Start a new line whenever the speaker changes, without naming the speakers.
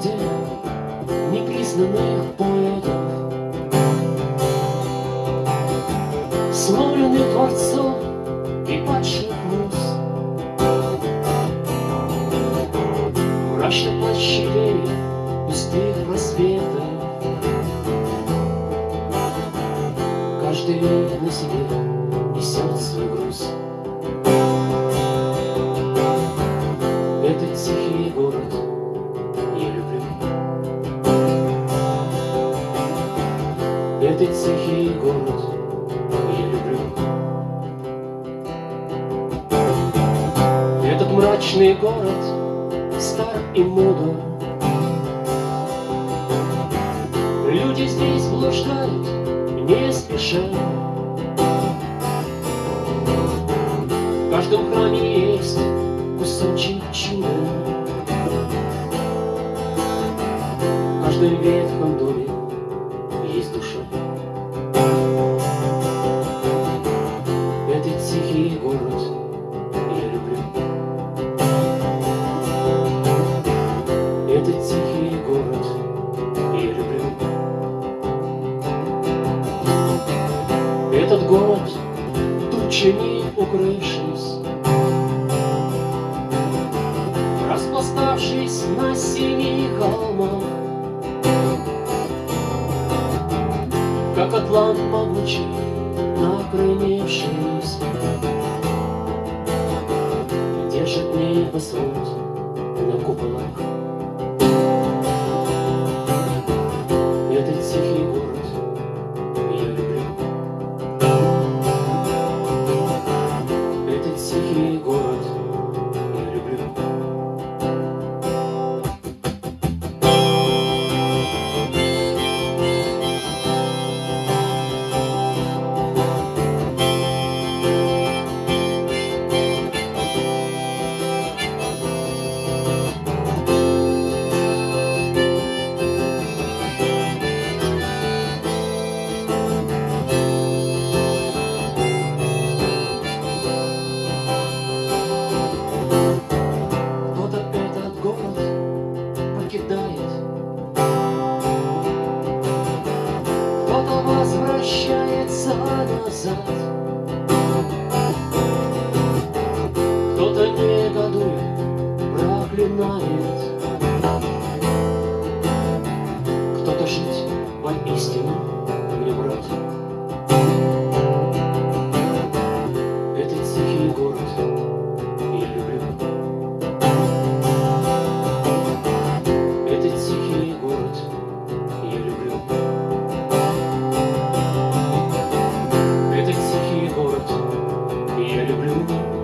городе непризнанных поэтов, Сломленных творцов и падших муз. Мрачно площадей пустых просветов Каждый на себе несет свой груз. Этот тихий город мрачный город стар и мудр. Люди здесь блуждают не спеша. В каждом храме есть кусочек чуда. В каждом тучами укрывшись, Распластавшись на синих холмах, Как атлант могучий, накренившись, Держит небосвод на куполах. Надо жить поистине, мне, братья. Этот тихий город я люблю. Этот тихий город я люблю. Этот тихий город я люблю.